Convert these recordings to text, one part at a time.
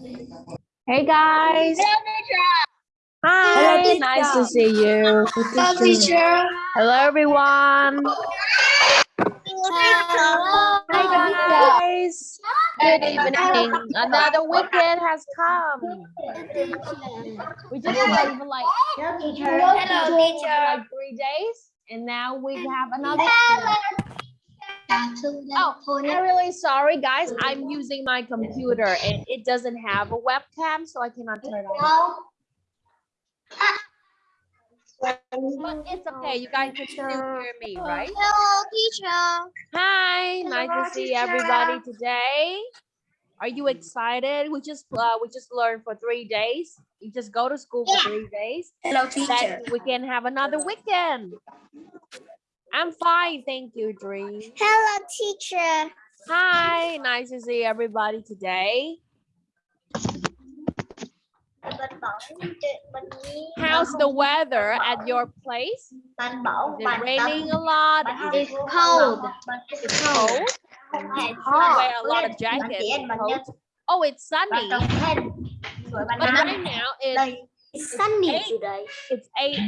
Hey guys. Hi. Hello, teacher. nice to see you. Hello, teacher. Hello everyone. Hello. Hi guys. Good evening. Another weekend has come. We just played for like, Hello, for teacher. like three days, and now we have another. Oh, I'm really sorry, guys. I'm using my computer and it doesn't have a webcam, so I cannot turn it on. But it's okay. You guys can still hear me, right? Hello, teacher. Hi, nice Hello, to see teacher. everybody today. Are you excited? We just uh, we just learned for three days. You just go to school for three days. Hello, Then we can have another weekend. I'm fine, thank you, Dream. Hello, teacher. Hi, nice to see everybody today. How's the weather at your place? Is it raining a lot? Is it cold. It's oh, cold? You wear a lot of jackets. Oh, it's sunny. But right now it's It's sunny Eight. today. it's eight.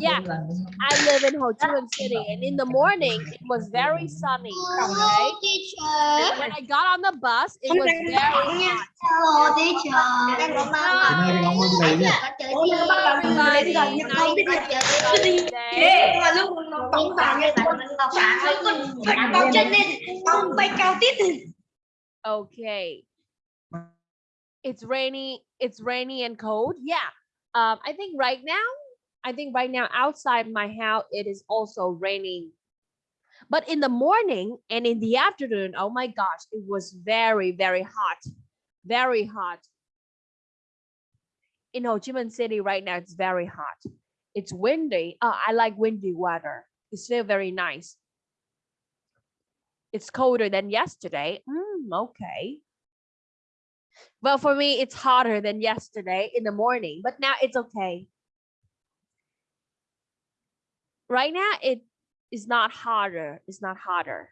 Yeah, I live in Ho Chi Minh City, and in the morning it was very sunny. Okay. teacher. And when I got on the bus, it was very hot. Hello, teacher. Everybody, nice to see you today. mà lúc nó tổng vào như bạn đọc sáng nó còn phật vào chân lên ông bay cao tít Okay. It's rainy. It's rainy and cold. Yeah. Um, I think right now, I think right now outside my house it is also raining. But in the morning and in the afternoon, oh my gosh, it was very, very hot. Very hot. In Ho Chi Minh City right now, it's very hot. It's windy. Oh, I like windy weather. It's still very nice. It's colder than yesterday. Mm, okay. Well, for me, it's hotter than yesterday in the morning, but now it's okay. Right now, it is not hotter. It's not hotter.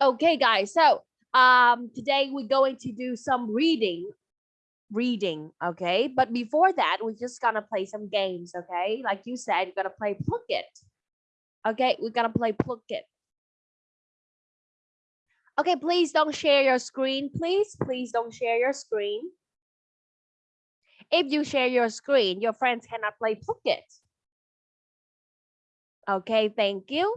Okay, guys. So, um, today we're going to do some reading. Reading, okay. But before that, we're just gonna play some games, okay. Like you said, you're gonna play Blooket. Okay, we're gonna play Blooket. Okay, please don't share your screen, please. Please don't share your screen. If you share your screen, your friends cannot play Blooket Okay, thank you.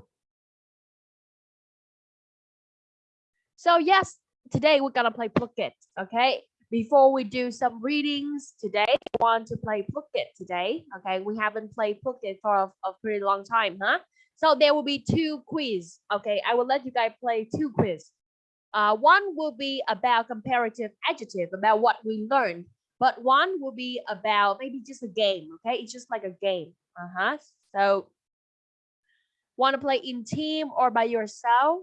So yes, today we're gonna play Blooket okay? Before we do some readings today, I want to play Blooket today, okay? We haven't played Blooket for a, a pretty long time, huh? So there will be two quiz, okay? I will let you guys play two quiz. Uh, one will be about comparative adjective, about what we learned, but one will be about maybe just a game, okay? It's just like a game, uh-huh. So, want to play in team or by yourself?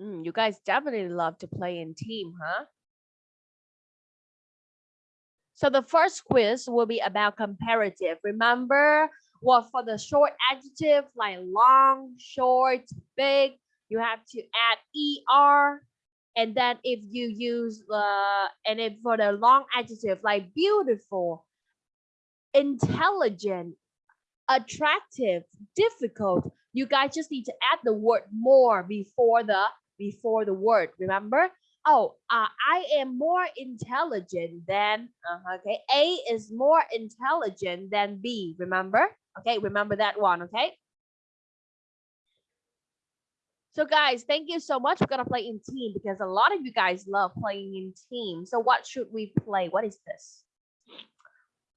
Mm, you guys definitely love to play in team, huh? So the first quiz will be about comparative. Remember, what for the short adjective like long, short, big, you have to add er. And then if you use the and if for the long adjective like beautiful, intelligent, attractive, difficult, you guys just need to add the word more before the before the word. Remember? Oh, uh, I am more intelligent than uh, okay. A is more intelligent than B. Remember? Okay, remember that one. Okay. So guys, thank you so much. We're gonna play in team because a lot of you guys love playing in team. So what should we play? What is this?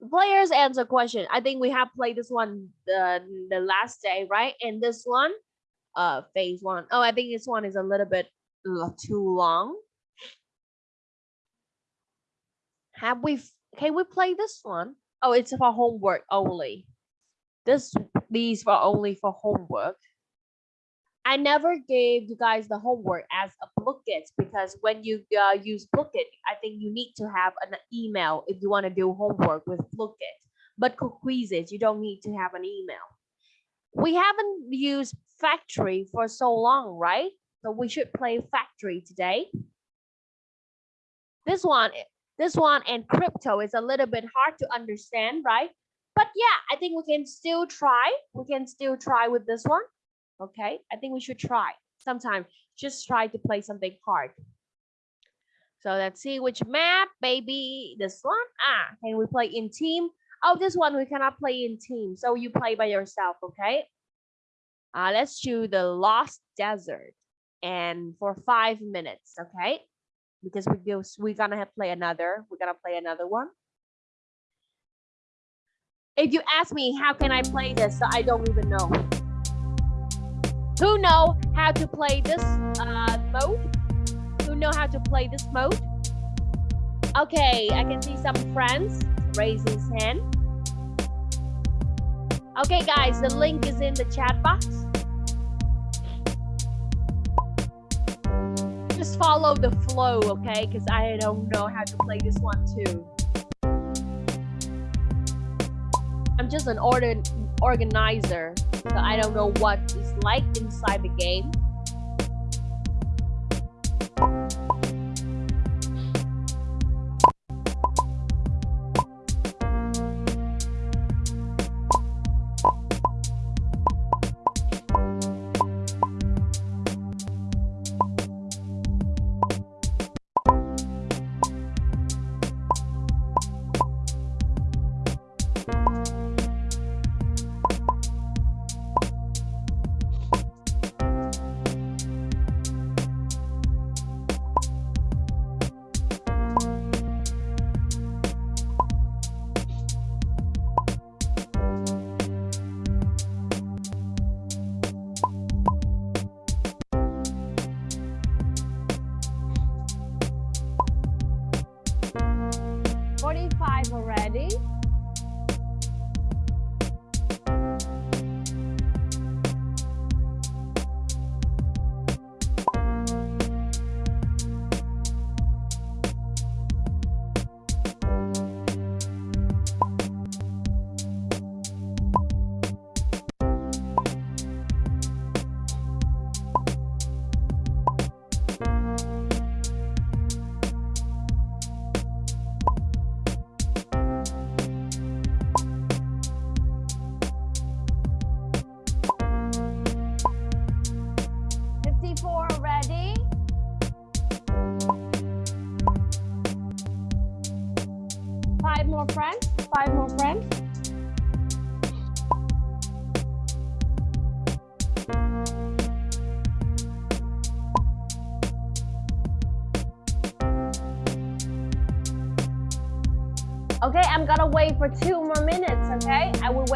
Players answer question. I think we have played this one the the last day, right? And this one, uh, phase one. Oh, I think this one is a little bit uh, too long. Have we? Can we play this one? Oh, it's for homework only. This these are only for homework. I never gave you guys the homework as a Blooket because when you uh, use Blooket, I think you need to have an email if you want to do homework with Blooket. But for quizzes, you don't need to have an email. we haven't used factory for so long, right? So we should play factory today. This one, this one and crypto is a little bit hard to understand, right? But yeah, I think we can still try. We can still try with this one. Okay, I think we should try. Sometime just try to play something hard. So let's see which map, baby. This one. Ah, can we play in team? Oh, this one we cannot play in team. So you play by yourself, okay? Uh, let's choose the Lost Desert. And for five minutes, okay? Because we go, we're gonna have play another. We're gonna play another one. If you ask me, how can I play this? So I don't even know. Who know how to play this uh, mode? Who know how to play this mode? Okay, I can see some friends raise his hand. Okay, guys, the link is in the chat box. Just follow the flow, okay? Because I don't know how to play this one too. I'm just an order organizer, so I don't know what it's like inside the game.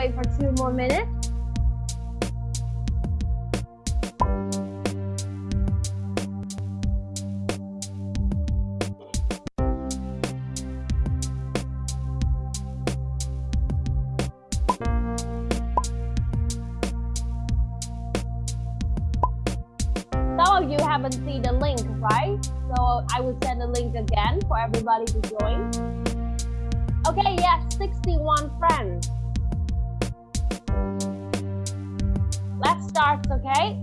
For two more minutes. Some of you haven't seen the link, right? So I will send the link again for everybody to join. Okay, yes, 61 friends. Let's okay?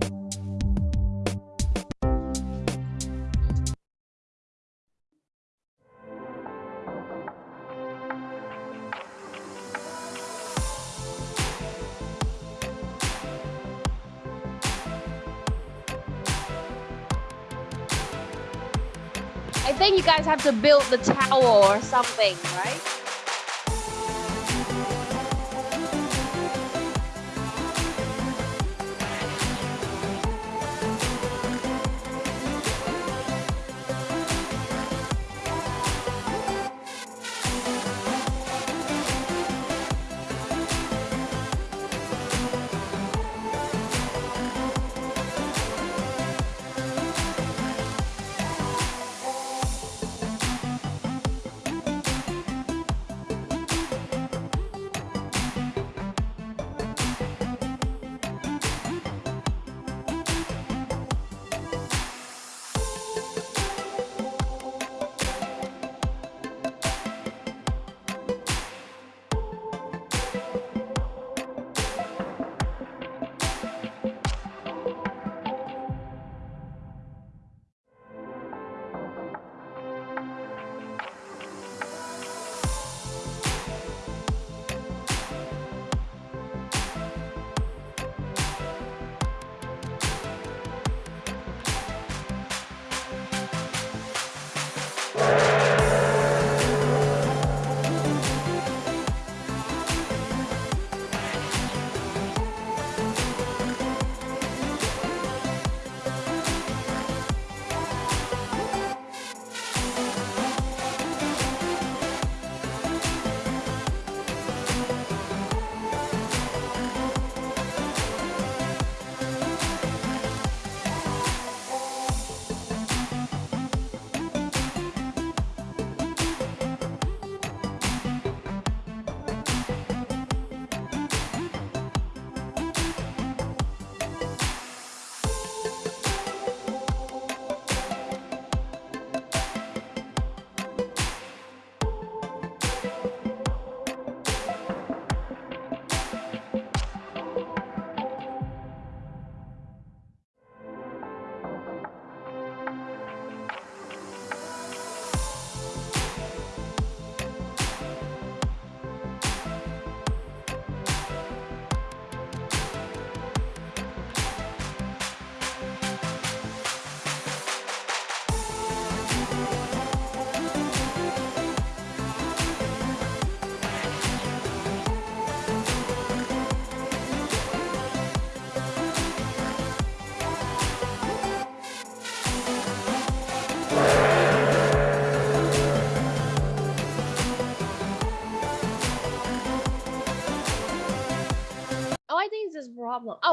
I think you guys have to build the tower or something, right?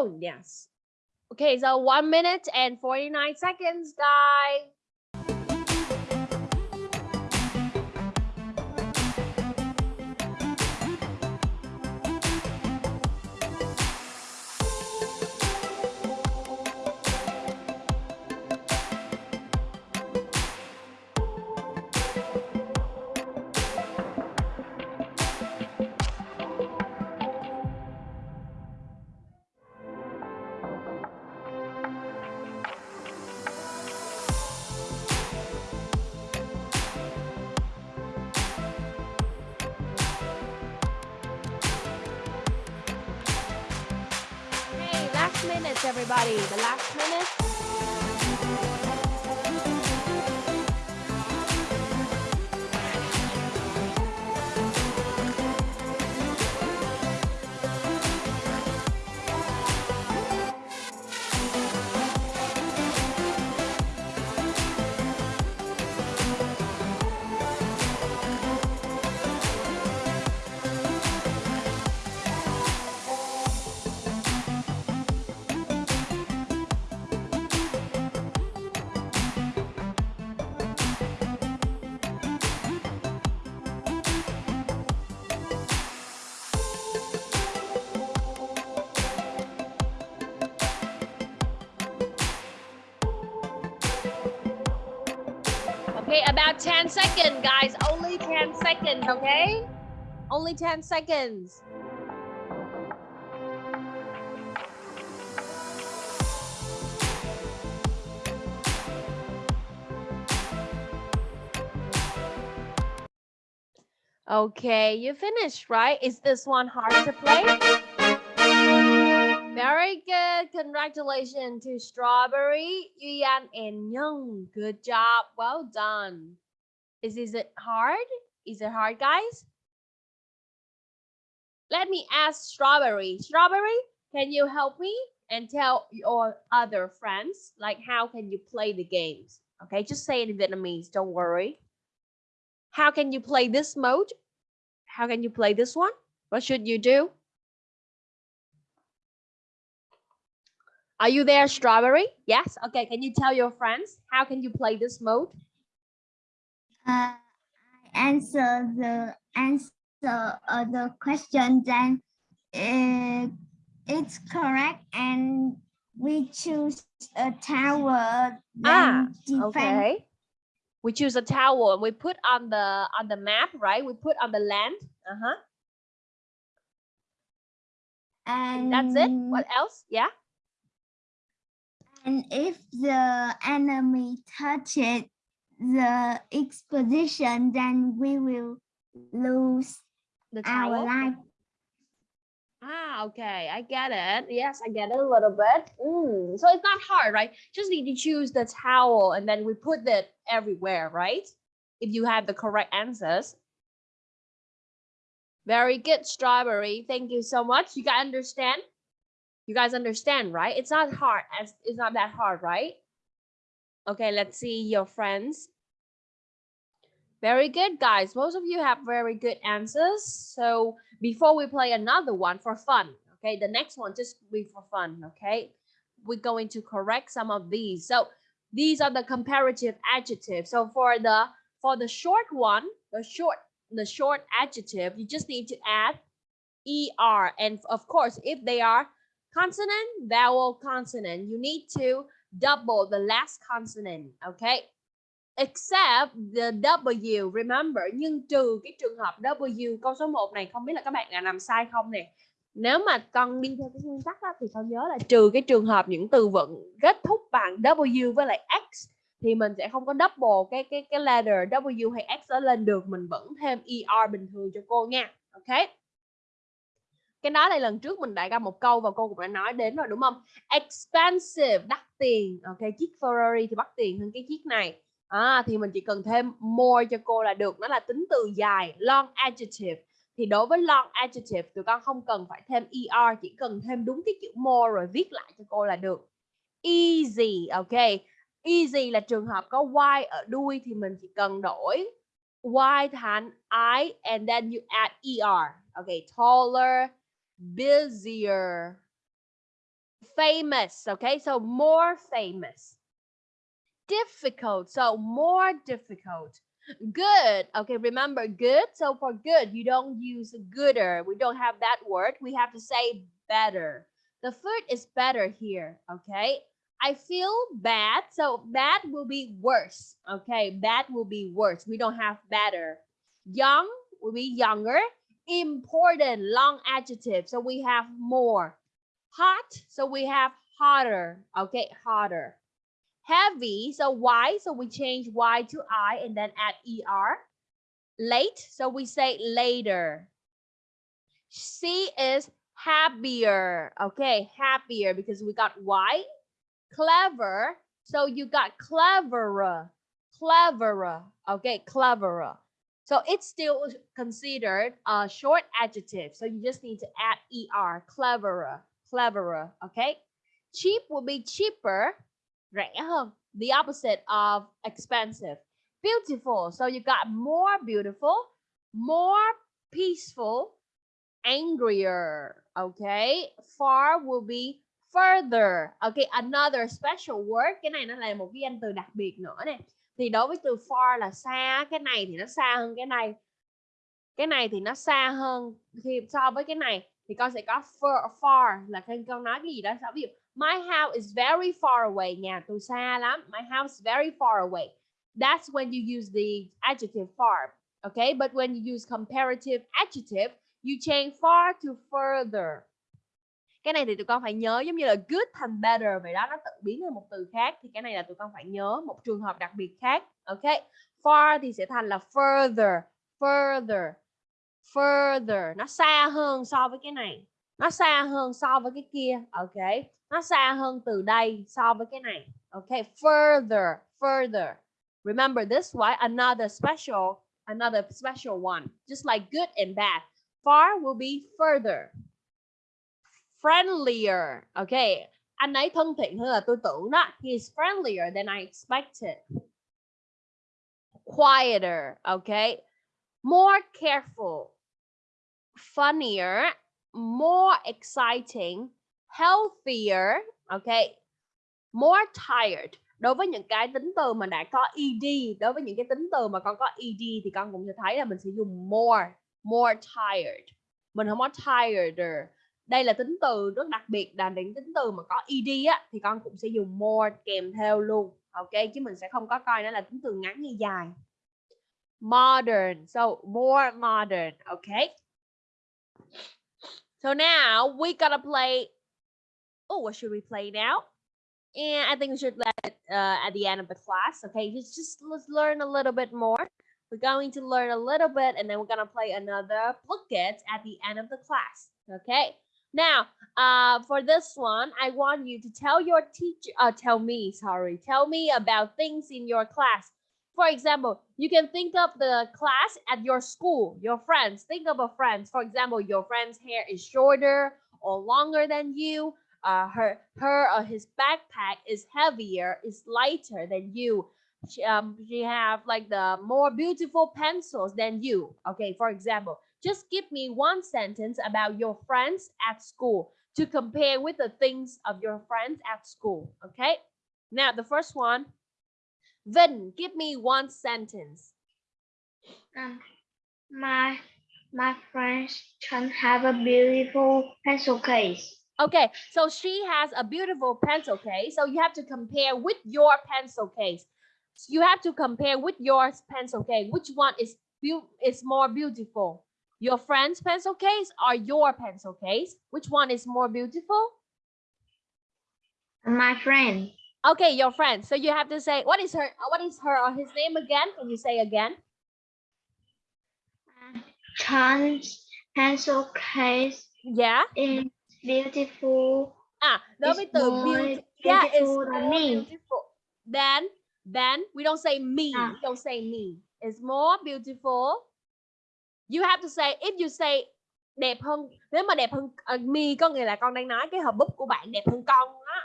Oh, yes. Okay, so one minute and 49 seconds, guys. Last minute, everybody. The last minute. Seconds, okay? Only 10 seconds. Okay, you finished, right? Is this one hard to play? Very good. Congratulations to Strawberry, Yuyan, and Young. Good job. Well done. Is, is it hard? Is it hard, guys? Let me ask Strawberry. Strawberry, can you help me and tell your other friends like how can you play the games? Okay, just say it in Vietnamese. Don't worry. How can you play this mode? How can you play this one? What should you do? Are you there, Strawberry? Yes. Okay. Can you tell your friends how can you play this mode? Uh, answer the answer uh, the question then uh, it's correct and we choose a tower Ah, Okay. We choose a tower and we put on the on the map, right? We put on the land. Uh-huh. and That's it. What else? Yeah. and if the enemy touches the exposition then we will lose The our life Ah, okay. I get it. Yes, I get it a little bit. Mm, so it's not hard, right? Just need to choose the towel and then we put it everywhere, right? If you have the correct answers. Very good, Strawberry. Thank you so much. You guys understand? You guys understand, right? It's not hard. As It's not that hard, right? Okay, let's see your friends. Very good, guys. Most of you have very good answers. So before we play another one for fun, okay, the next one just be for fun, okay? We're going to correct some of these. So these are the comparative adjectives. So for the for the short one, the short the short adjective, you just need to add er, and of course, if they are consonant, vowel, consonant, you need to double the last consonant, okay? except the W remember nhưng trừ cái trường hợp W câu số 1 này không biết là các bạn đã làm sai không nè nếu mà con đi theo cái nguyên tắc đó, thì con nhớ là trừ cái trường hợp những từ vựng kết thúc bằng W với lại X thì mình sẽ không có double cái cái cái letter W hay X đó lên được mình vẫn thêm ER bình thường cho cô nha ok cái đó là lần trước mình đã ra một câu và cô cũng đã nói đến rồi đúng không? Expensive đắt tiền. Ok chiếc Ferrari thì bắt tiền hơn cái chiếc này. À, thì mình chỉ cần thêm more cho cô là được. Nó là tính từ dài long adjective. Thì đối với long adjective tụi con không cần phải thêm er chỉ cần thêm đúng cái chữ more rồi viết lại cho cô là được. Easy ok. Easy là trường hợp có y ở đuôi thì mình chỉ cần đổi y thành i and then you add er ok taller busier. Famous okay? So more famous. Difficult so more difficult. Good okay remember good? So for good you don't use gooder. We don't have that word. We have to say better. The food is better here okay? I feel bad so bad will be worse okay? Bad will be worse. We don't have better. Young will be younger important long adjective. So we have more. Hot so we have hotter okay hotter. Heavy so y so we change y to i and then add er late so we say later. She is happier okay happier because we got y. Clever so you got cleverer cleverer okay cleverer so it's still considered a short adjective. So you just need to add er cleverer cleverer okay? Cheap will be cheaper rẻ hơn the opposite of expensive. Beautiful. So you got more beautiful more peaceful angrier okay? Far will be further. Okay another special word. Cái này nó là một cái từ đặc biệt nữa nè thì đối với từ far là xa cái này thì nó xa hơn cái này cái này thì nó xa hơn khi so với cái này thì con sẽ có far, far là khi con nói cái gì đó ví dụ My house is very far away. Nhà tôi xa lắm. My house is very far away. That's when you use the adjective far. Okay, but when you use comparative adjective, you change far to further. Cái này thì tụi con phải nhớ giống như là good thành better vậy đó, nó tự biến thành một từ khác thì cái này là tụi con phải nhớ một trường hợp đặc biệt khác. Okay, far thì sẽ thành là further, further, further. Nó xa hơn so với cái này. Nó xa hơn so với cái kia. Okay nó xa hơn từ đây so với cái này okay further further remember this why another special another special one just like good and bad far will be further friendlier. Okay anh ấy thân thiện hơn là tôi tưởng đó. He's friendlier than I expected. Quieter okay more careful. Funnier. More exciting. Healthier okay more tired. Đối với những cái tính từ mà đã có ed đối với những cái tính từ mà con có ed thì con cũng sẽ thấy là mình sẽ dùng more more tired. Mình không có tireder đây là tính từ rất đặc biệt là những tính từ mà có ed á thì con cũng sẽ dùng more kèm theo luôn ok chứ mình sẽ không có coi nó là tính từ ngắn hay dài modern so more modern okay so now we gotta play oh, what should we play now? And I think we should let it uh, at the end of the class. Okay, just, just let's learn a little bit more. We're going to learn a little bit and then we're going to play another bucket at the end of the class. Okay, now uh, for this one, I want you to tell your teacher, uh, tell me, sorry, tell me about things in your class. For example, you can think of the class at your school, your friends. Think of a friend. For example, your friend's hair is shorter or longer than you uh, her her or his backpack is heavier, is lighter than you. She, um, she have like the more beautiful pencils than you. Okay, for example, just give me one sentence about your friends at school to compare with the things of your friends at school. Okay, now the first one. Vin, give me one sentence. Um, my my friends can have a beautiful pencil case. Okay, so she has a beautiful pencil case. So you have to compare with your pencil case. So you have to compare with your pencil case. Which one is is more beautiful? Your friend's pencil case or your pencil case? Which one is more beautiful? My friend. Okay, your friend. So you have to say what is her what is her or his name again? Can you say again? Uh, Chan's pencil case. Yeah. In beautiful. À, đối với từ beautiful, yeah, it's more beautiful. Then, then we don't say me. À. We don't say me. It's more beautiful. You have to say if you say đẹp hơn nếu mà đẹp hơn uh, me có nghĩa là con đang nói cái hộp bút của bạn đẹp hơn con á.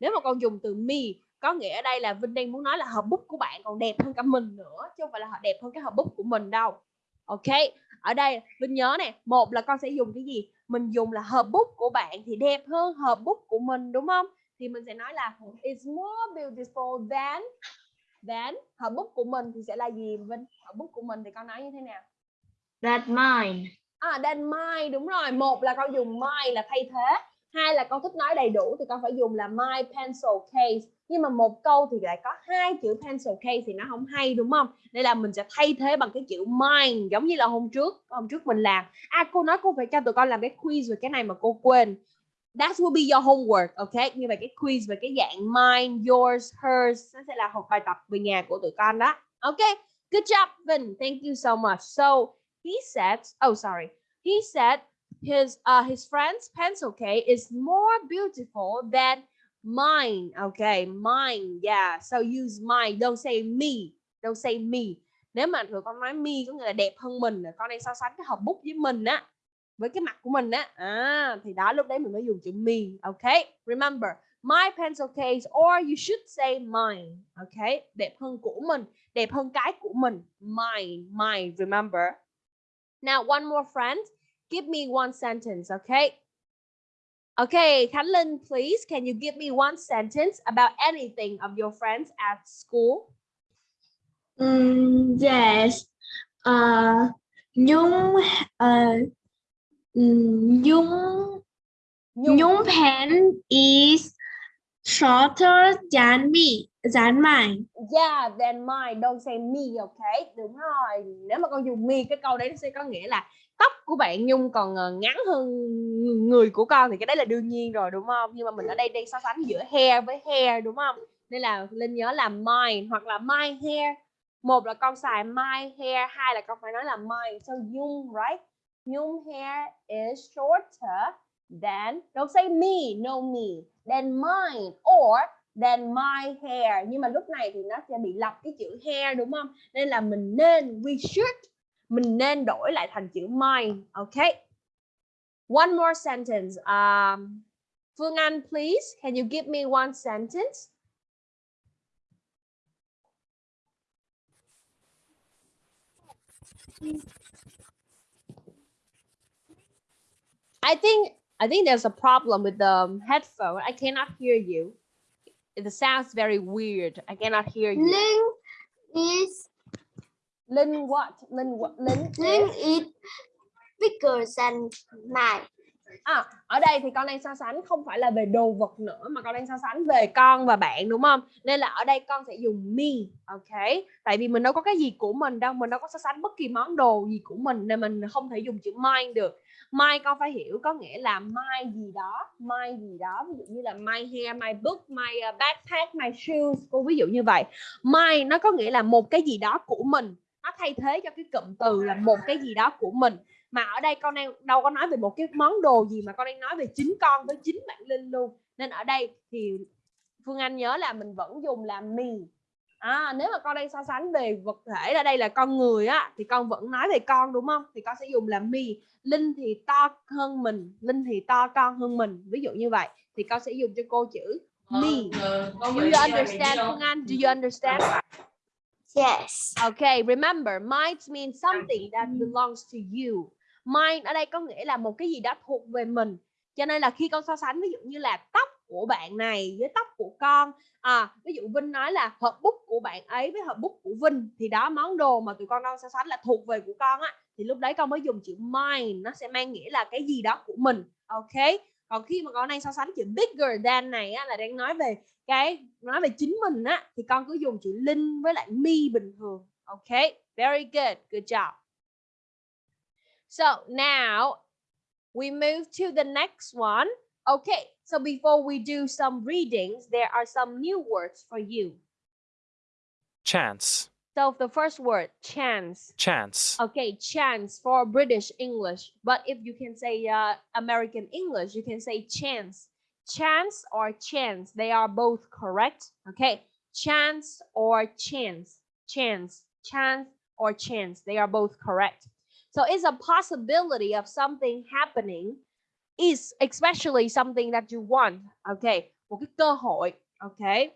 Nếu mà con dùng từ me có nghĩa ở đây là Vinh đang muốn nói là hộp bút của bạn còn đẹp hơn cả mình nữa chứ không phải là họ đẹp hơn cái hộp bút của mình đâu. Ok, ở đây Vinh nhớ nè, một là con sẽ dùng cái gì? mình dùng là hộp bút của bạn thì đẹp hơn hộp bút của mình đúng không thì mình sẽ nói là it's more beautiful than than hộp bút của mình thì sẽ là gì Vinh hộp bút của mình thì con nói như thế nào That mine. À, that mine đúng rồi. Một là con dùng my là thay thế. Hai là con thích nói đầy đủ thì con phải dùng là my pencil case. Nhưng mà một câu thì lại có hai chữ pencil case thì nó không hay đúng không? Nên là mình sẽ thay thế bằng cái chữ mine giống như là hôm trước. Hôm trước mình làm. À cô nói cô phải cho tụi con làm cái quiz về cái này mà cô quên. That will be your homework, ok? Như vậy cái quiz về cái dạng mine, yours, hers nó sẽ là học bài tập về nhà của tụi con đó. Ok, good job Vin, thank you so much. So he said, oh sorry, he said his uh his friend's pencil case is more beautiful than mine. Okay, mine. Yeah. So use mine. Don't say me. Don't say me. Nếu mà tụi con nói me có nghĩa là đẹp hơn mình, con đang so sánh cái hộp bút với mình á, với cái mặt của mình á, à, thì đó lúc đấy mình mới dùng chữ me. Okay. Remember, my pencil case or you should say mine. Okay. Đẹp hơn của mình, đẹp hơn cái của mình. Mine, mine. Remember. Now, one more friend. Give me one sentence, okay? Okay, Khánh Linh, please, can you give me one sentence about anything of your friends at school? Mm, yes. Uh, Nhung, uh, mm, Nhung, Nhung. Nhung pen is shorter than me, than mine. Yeah, than mine, don't say me, okay? Đúng rồi. Nếu mà con dùng me, cái câu đấy nó sẽ có nghĩa là tóc của bạn Nhung còn ờ, ngắn hơn người của con thì cái đấy là đương nhiên rồi đúng không? Nhưng mà mình ở đây đang so sánh giữa hair với hair đúng không? Nên là Linh nhớ là mine hoặc là my hair. Một là con xài my hair, hai là con phải nói là mine. So Nhung, right? Nhung hair is shorter than don't say me, no me. Than mine or than my hair. Nhưng mà lúc này thì nó sẽ bị lặp cái chữ hair đúng không? Nên là mình nên we should mình nên đổi lại thành chữ mine. Okay. One more sentence. Um, Phương Anh, please, can you give me one sentence? I think I think there's a problem with the headphone. I cannot hear you. The sound's very weird. I cannot hear you. Link is Linh what? Linh what? Linh link is bigger than mine. À, ở đây thì con đang so sánh không phải là về đồ vật nữa mà con đang so sánh về con và bạn đúng không? Nên là ở đây con sẽ dùng me, ok? Tại vì mình đâu có cái gì của mình đâu, mình đâu có so sánh bất kỳ món đồ gì của mình nên mình không thể dùng chữ mine được. My con phải hiểu có nghĩa là my gì đó, my gì đó, ví dụ như là my hair, my book, my ờ, backpack, my shoes, cô ví dụ như vậy. My nó có nghĩa là một cái gì đó của mình, nó thay thế cho cái cụm từ là một cái gì đó của mình. Mà ở đây con đang đâu có nói về một cái món đồ gì mà con đang nói về chính con với chính bạn Linh luôn. Nên ở đây thì Phương Anh nhớ là mình vẫn dùng là me à, nếu mà con đang so sánh về vật thể ở đây là con người á thì con vẫn nói về con đúng không? Thì con sẽ dùng là me. Linh thì to hơn mình Linh thì to con hơn mình. Ví dụ như vậy thì con sẽ dùng cho cô chữ me. do you understand Phương Anh? Do you understand? Yes. Okay, remember, mine means something that belongs to you. Mine ở đây có nghĩa là một cái gì đó thuộc về mình. Cho nên là khi con so sánh ví dụ như là tóc của bạn này với tóc của con, à ví dụ Vinh nói là hộp bút của bạn ấy với hộp bút của Vinh thì đó món đồ mà tụi con đang so sánh là thuộc về của con á thì lúc đấy con mới dùng chữ mine nó sẽ mang nghĩa là cái gì đó của mình. Ok. Còn khi mà con đang so sánh chữ bigger than này á là đang nói về cái nói về chính mình á thì con cứ dùng chữ linh với lại me bình thường ok very good good job so now we move to the next one okay so before we do some readings there are some new words for you. Chance, so the first word chance. Chance, okay chance for british english. But if you can say uh, american english you can say chance. Chance or chance they are both correct okay? Chance or chance. Chance. Chance or chance they are both correct. So it's a possibility of something happening is especially something that you want okay một cái cơ hội okay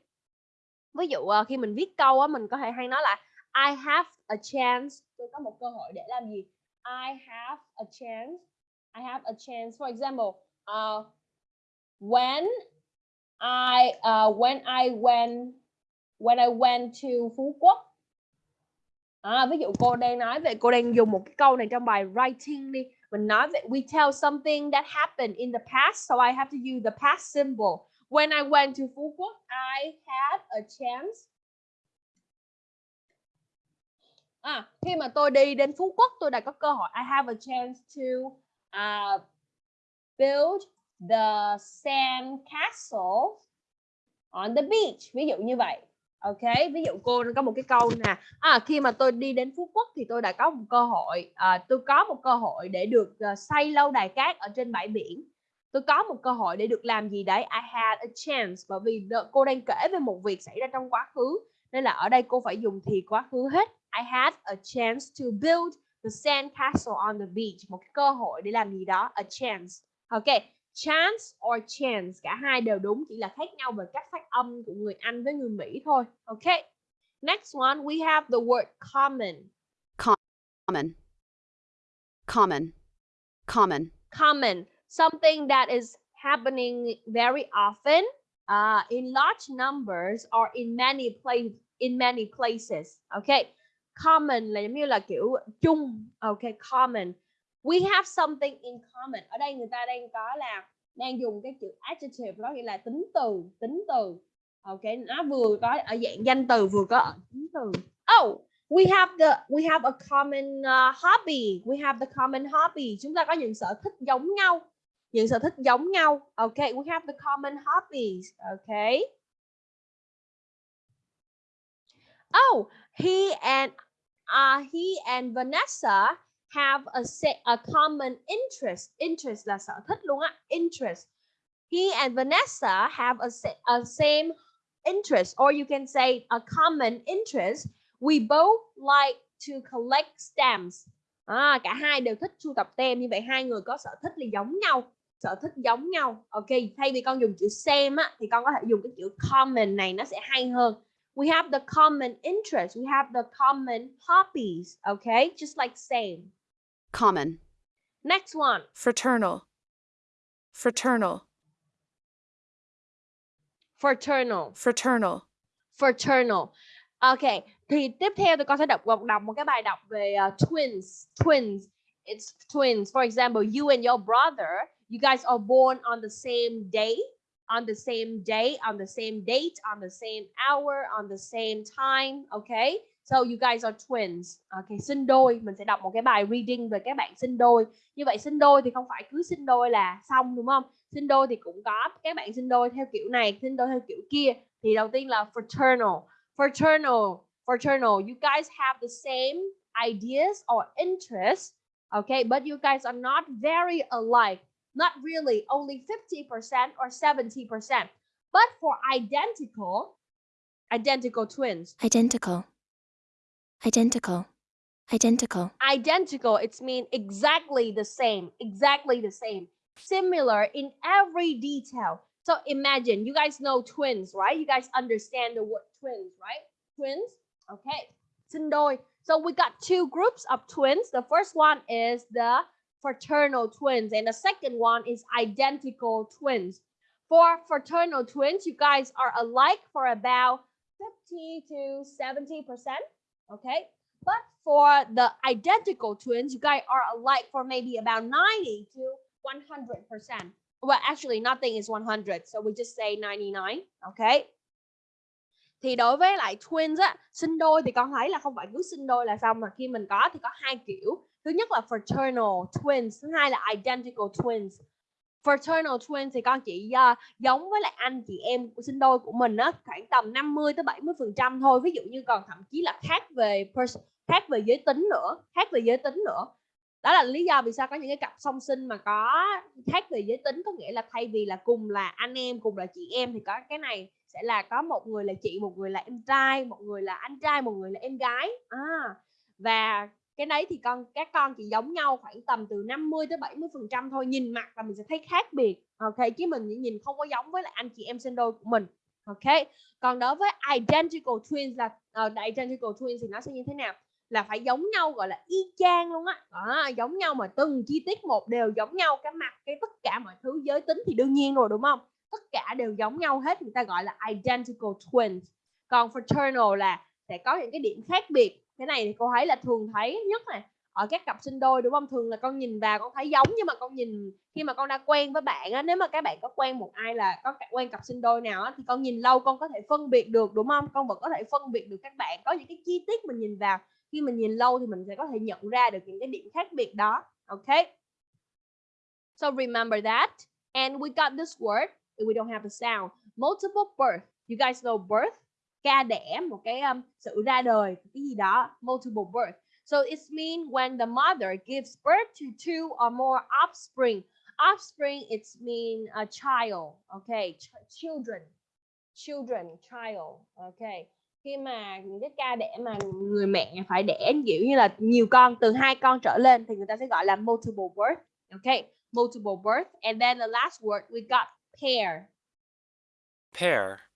ví dụ ờ, khi mình viết câu á mình có thể hay nói là I have a chance tôi có một cơ hội để làm gì I have a chance I have a chance. For example, uh, when I uh, when I went when I went to Phú Quốc. À, ví dụ cô đang nói về cô đang dùng một cái câu này trong bài writing đi. Mình not, we tell something that happened in the past, so I have to use the past symbol. When I went to Phú Quốc, I had a chance. À, khi mà tôi đi đến Phú Quốc, tôi đã có cơ hội. I have a chance to uh, build the sand castle on the beach. Ví dụ như vậy. Ok, ví dụ cô có một cái câu nè. À, khi mà tôi đi đến Phú Quốc thì tôi đã có một cơ hội, à, tôi có một cơ hội để được à, uh, xây lâu đài cát ở trên bãi biển. Tôi có một cơ hội để được làm gì đấy. I had a chance bởi vì cô đang kể về một việc xảy ra trong quá khứ. Nên là ở đây cô phải dùng thì quá khứ hết. I had a chance to build the sand castle on the beach. Một cái cơ hội để làm gì đó. A chance. Ok. Chance or chance. Cả hai đều đúng. Chỉ là khác nhau về cách phát âm của người Anh với người Mỹ thôi. Ok. Next one, we have the word common. common, common, common, Common. Something that is happening very often uh, in large numbers or in many place in many places. Okay. Common là giống như là kiểu chung. Okay, common. We have something in common. Ở đây người ta đang có là đang dùng cái chữ adjective đó nghĩa là tính từ, tính từ. Ok, nó vừa có ở dạng danh từ vừa có ở tính từ. Oh, we have the we have a common uh, hobby. We have the common hobby. Chúng ta có những sở thích giống nhau. Những sở thích giống nhau. OK, we have the common hobbies. OK. Oh, he and uh, he and Vanessa have a set a common interest. Interest là sở thích luôn á. Interest. He and Vanessa have a, set a same interest, or you can say a common interest. We both like to collect stamps. À, cả hai đều thích sưu tập tem như vậy hai người có sở thích là giống nhau sở thích giống nhau ok thay vì con dùng chữ same á thì con có thể dùng cái chữ common này nó sẽ hay hơn we have the common interest we have the common hobbies okay just like same common, next one. Fraternal, fraternal, fraternal. Fraternal, fraternal. Ok thì tiếp theo tôi con sẽ đọc đọc, đọc một cái bài đọc về uh, twins twins. It's twins. For example you and your brother you guys are born on the same day on the same day on the same date on the same hour on the same time okay so you guys are twins. Okay sinh đôi. Mình sẽ đọc một cái bài reading về các bạn sinh đôi. Như vậy sinh đôi thì không phải cứ sinh đôi là xong đúng không? Sinh đôi thì cũng có các bạn sinh đôi theo kiểu này sinh đôi theo kiểu kia. Thì đầu tiên là fraternal. Fraternal fraternal you guys have the same ideas or interests okay but you guys are not very alike. Not really only 50% or 70% but for identical identical twins. Identical, identical, identical, identical. It's mean exactly the same. Exactly the same. Similar in every detail. So imagine you guys know twins right? You guys understand the word twins right? Twins? Okay. So we got two groups of twins. The first one is the fraternal twins and the second one is identical twins. For fraternal twins you guys are alike for about 50 to 70 percent okay but for the identical twins, you guys are alike for maybe about 90 to 100%. Well, actually, nothing is 100, so we just say 99, okay? Thì đối với lại twins á, sinh đôi thì con thấy là không phải cứ sinh đôi là xong mà khi mình có thì có hai kiểu. Thứ nhất là fraternal twins, thứ hai là identical twins. Fraternal twins thì con chị uh, giống với lại anh chị em của sinh đôi của mình á, khoảng tầm 50 tới 70% thôi. Ví dụ như còn thậm chí là khác về khác về giới tính nữa khác về giới tính nữa đó là lý do vì sao có những cái cặp song sinh mà có khác về giới tính có nghĩa là thay vì là cùng là anh em cùng là chị em thì có cái này sẽ là có một người là chị một người là em trai một người là anh trai một người là em gái à, và cái đấy thì con các con chỉ giống nhau khoảng tầm từ 50 tới 70 phần trăm thôi nhìn mặt là mình sẽ thấy khác biệt ok? Chứ mình nhìn không có giống với lại anh chị em sinh đôi của mình ok? Còn đối với identical twins là uh, identical twins thì nó sẽ như thế nào? Là phải giống nhau gọi là y chang luôn á. À, giống nhau mà từng chi tiết một đều giống nhau cái mặt cái tất cả mọi thứ giới tính thì đương nhiên rồi đúng không? Tất cả đều giống nhau hết người ta gọi là identical twins. Còn fraternal là sẽ có những cái điểm khác biệt cái này thì cô thấy là thường thấy nhất này. Ở các cặp sinh đôi, đúng không? Thường là con nhìn vào con thấy giống, nhưng mà con nhìn, khi mà con đã quen với bạn á, nếu mà các bạn có quen một ai là có quen cặp sinh đôi nào á, thì con nhìn lâu con có thể phân biệt được, đúng không? Con vẫn có thể phân biệt được các bạn. Có những cái chi tiết mình nhìn vào. Khi mình nhìn lâu thì mình sẽ có thể nhận ra được những cái điểm khác biệt đó. Ok? So, remember that. And we got this word we don't have the sound. Multiple birth. You guys know birth? Ca đẻ một cái um, sự ra đời cái gì đó multiple birth. So it's mean when the mother gives birth to two or more offspring. Offspring it's mean a child okay? Ch- children children child okay? Khi mà những cái ca đẻ mà người mẹ phải đẻ kiểu như là nhiều con từ hai con trở lên thì người ta sẽ gọi là multiple birth okay? Multiple birth. And then the last word we got pair. Pair.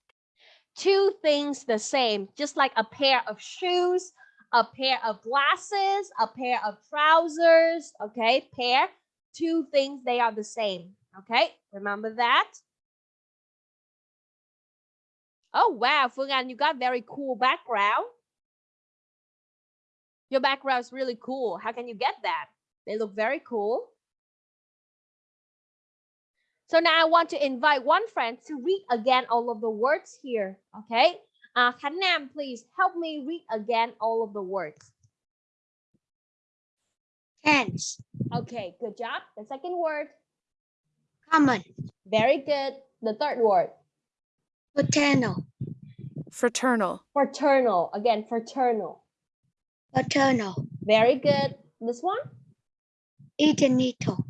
Two things the same, just like a pair of shoes, a pair of glasses, a pair of trousers. Okay, pair, two things, they are the same. Okay, remember that? Oh, wow, Anh, you got very cool background. Your background is really cool. How can you get that? They look very cool. So now I want to invite one friend to read again all of the words here. Okay. Uh, Khánh Nam, please help me read again all of the words. Hands. Okay, good job. The second word, Common. very good. The third word, Paternal. fraternal, fraternal. Again, fraternal. Paternal. Very good. This one, Identical.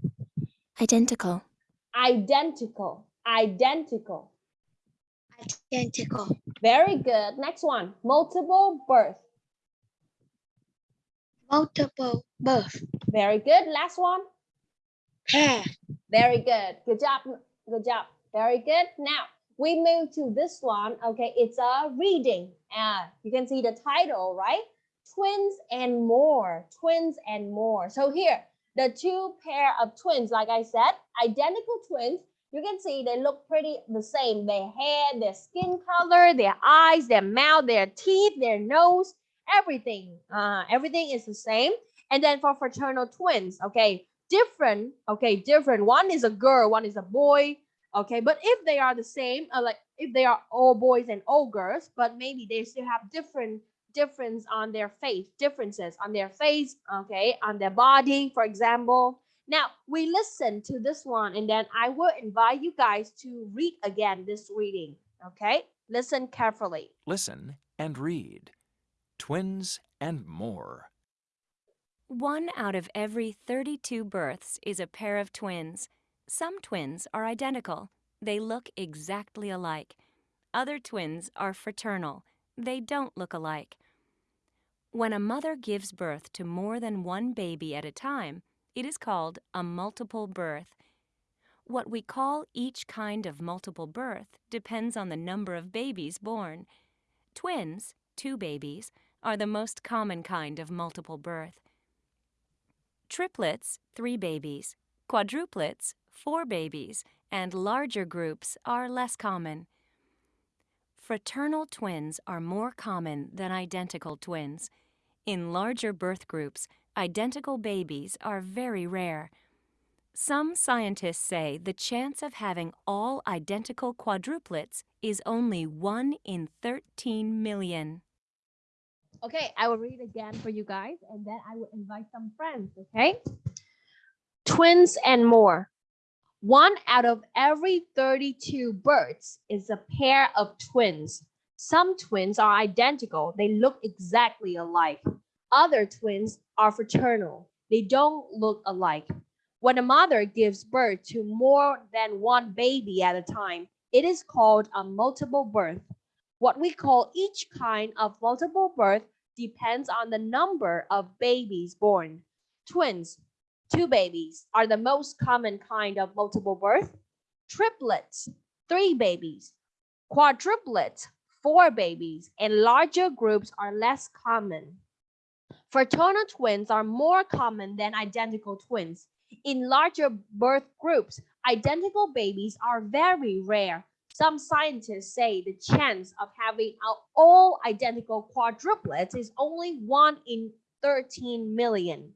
Identical. Identical. Identical. Identical. Very good. Next one, multiple birth. Multiple birth. Very good. Last one, Pair. Very good. Good job. Good job. Very good. Now we move to this one. Okay, it's a reading. Uh, you can see the title, right? Twins and more. Twins and more. So here, the two pair of twins, like I said, identical twins. You can see they look pretty the same. Their hair, their skin color, their eyes, their mouth, their teeth, their nose, everything. Uh, everything is the same. And then for fraternal twins, okay, different okay different one is a girl one is a boy okay but if they are the same uh, like if they are all boys and all girls but maybe they still have different difference on their face differences on their face okay on their body for example now we listen to this one and then i will invite you guys to read again this reading okay listen carefully Listen and read. Twins and more. One out of every 32 births is a pair of twins. Some twins are identical. They look exactly alike. Other twins are fraternal. They don't look alike. When a mother gives birth to more than one baby at a time, it is called a multiple birth. What we call each kind of multiple birth depends on the number of babies born. Twins, two babies, are the most common kind of multiple birth. Triplets, three babies. Quadruplets, four babies. And larger groups are less common. Fraternal twins are more common than identical twins. In larger birth groups, identical babies are very rare. Some scientists say the chance of having all identical quadruplets is only 1 in 13 million. Okay, I will read again for you guys and then I will invite some friends, okay? Twins and more. One out of every 32 births is a pair of twins. Some twins are identical, they look exactly alike. Other twins are fraternal, they don't look alike. When a mother gives birth to more than one baby at a time, it is called a multiple birth. What we call each kind of multiple birth depends on the number of babies born. Twins, two babies, are the most common kind of multiple birth. Triplets, three babies. Quadruplets, four babies, and larger groups are less common. Fraternal twins are more common than identical twins. In larger birth groups, identical babies are very rare. Some scientists say the chance of having all identical quadruplets is only 1 in 13 million.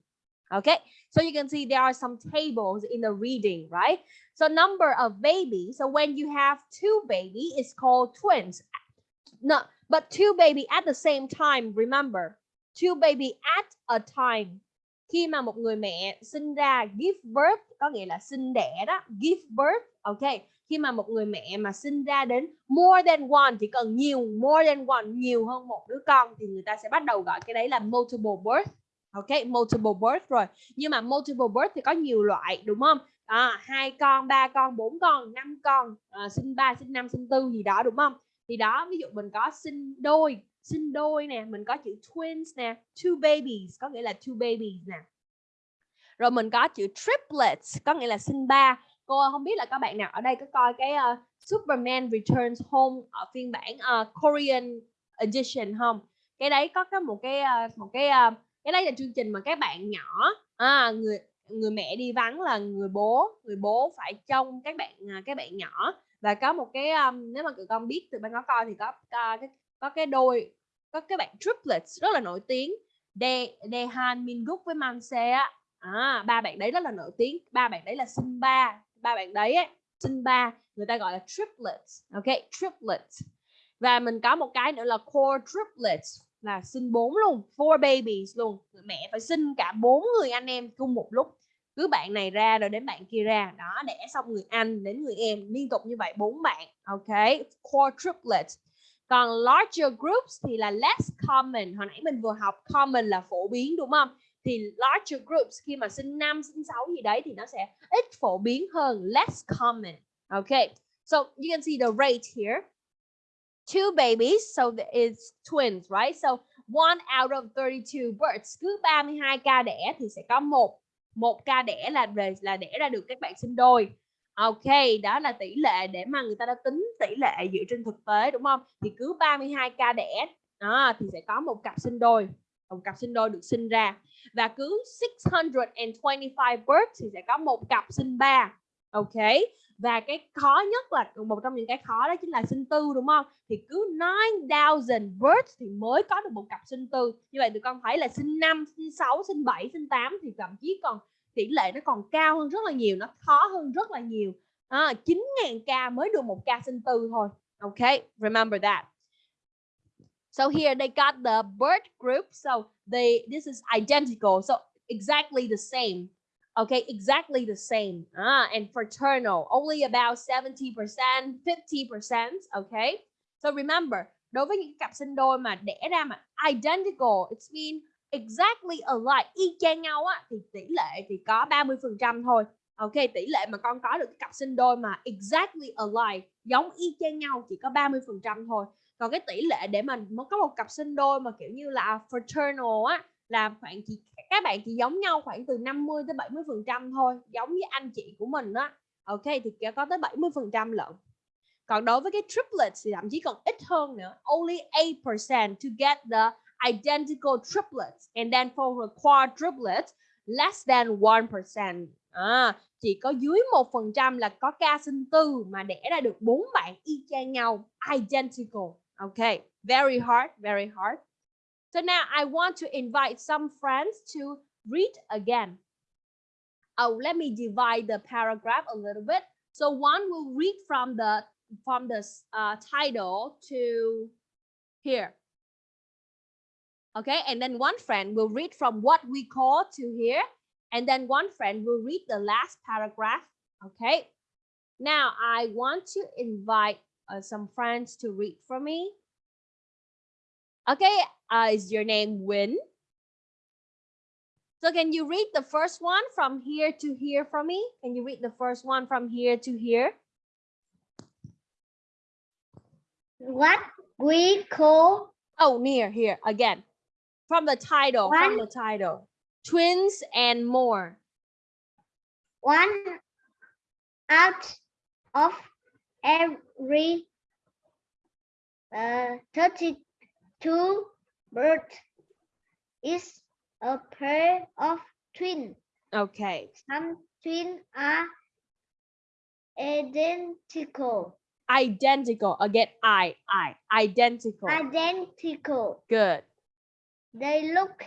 Okay, so you can see there are some tables in the reading, right? So number of babies. So when you have two baby, it's called twins. No, but two baby at the same time. Remember, two baby at a time. Khi mà một người mẹ sinh ra give birth có nghĩa là sinh đẻ đó, give birth. Ok, khi mà một người mẹ mà sinh ra đến more than one chỉ cần nhiều more than one nhiều hơn một đứa con thì người ta sẽ bắt đầu gọi cái đấy là multiple birth. Ok, multiple birth rồi. Nhưng mà multiple birth thì có nhiều loại đúng không? À, hai con, ba con, bốn con, năm con, à, sinh ba, sinh năm, sinh tư gì đó đúng không? Thì đó, ví dụ mình có sinh đôi, sinh đôi nè, mình có chữ twins nè, two babies có nghĩa là two babies nè. Rồi mình có chữ triplets có nghĩa là sinh ba. Cô không biết là các bạn nào ở đây có coi cái uh, Superman Returns Home ở phiên bản uh, Korean edition không? Cái đấy có cái một cái uh, một cái uh, cái đấy là chương trình mà các bạn nhỏ à, người người mẹ đi vắng là người bố người bố phải trông các bạn các bạn nhỏ và có một cái um, nếu mà tụi con biết tụi bạn có coi thì có có cái có cái đôi có cái bạn triplets rất là nổi tiếng De Dehan Minguk với Manse á. À, ba bạn đấy rất là nổi tiếng. Ba bạn đấy là sinh ba ba bạn đấy ấy, sinh ba người ta gọi là triplets. Ok triplets. Và mình có một cái nữa là quadruplets là sinh bốn luôn four babies luôn. Mẹ phải sinh cả bốn người anh em chung một lúc cứ bạn này ra rồi đến bạn kia ra. Đó, đẻ xong người anh đến người em, liên tục như vậy, bốn bạn, ok? Quadruplets. Còn larger groups thì là less common. Hồi nãy mình vừa học, common là phổ biến, đúng không? Thì larger groups, khi mà sinh năm, sinh sáu gì đấy thì nó sẽ ít phổ biến hơn, less common okay so, you can see the rate here. Two babies, so it's twins, right? So, one out of 32 births. Cứ 32 ca đẻ thì sẽ có một một ca đẻ là về là đẻ ra được các bạn sinh đôi Ok, đó là tỷ lệ để mà người ta đã tính tỷ lệ dựa trên thực tế đúng không? Thì cứ 32 ca đẻ đó, thì sẽ có một cặp sinh đôi, một cặp sinh đôi được sinh ra và cứ 625 births thì sẽ có một cặp sinh ba. Ok. Và cái khó nhất là một trong những cái khó đó chính là sinh tư đúng không? Thì cứ 9000 words thì mới có được một cặp sinh tư. Như vậy tụi con thấy là sinh 5, sinh 6, sinh 7, sinh 8 thì thậm chí còn tỷ lệ nó còn cao hơn rất là nhiều, nó khó hơn rất là nhiều. À, 9.000 ca mới được một ca sinh tư thôi. Okay, remember that. So here they got the bird group. So they this is identical. So exactly the same. Okay, exactly the same. Ah, and fraternal, only about 70%, 50%. Okay. So remember, đối với những cặp sinh đôi mà đẻ ra mà identical, it's mean exactly alike, y chang nhau á thì tỷ lệ thì có 30% thôi. Ok, tỷ lệ mà con có được cái cặp sinh đôi mà exactly alike, giống y chang nhau chỉ có 30% thôi. Còn cái tỷ lệ để mà có một cặp sinh đôi mà kiểu như là fraternal á là khoảng chỉ các bạn chỉ giống nhau khoảng từ 50 tới 70% thôi, giống với anh chị của mình á. Ok thì có tới 70% lận. Còn đối với cái triplets thì thậm chí còn ít hơn nữa, only 8% to get the identical triplets and then for the quadruplets less than 1%. À, chỉ có dưới 1% là có ca sinh tư mà đẻ ra được bốn bạn y chang nhau, identical. OK, very hard, very hard. So now I want to invite some friends to read again. Oh, let me divide the paragraph a little bit. So one will read from the from the uh, title to here. Okay, and then one friend will read from what we call to here, and then one friend will read the last paragraph. Okay, now I want to invite uh, some friends to read for me. Okay, uh, is your name Win? So can you read the first one from here to here for me? Can you read the first one from here to here? What we call Oh, near here again. From the title, from the title. Twins and more. one out of every uh, 32 bird is a pair of twins. Okay. Some twins are identical. Identical. Again, I, I. Identical. Identical. Good. They look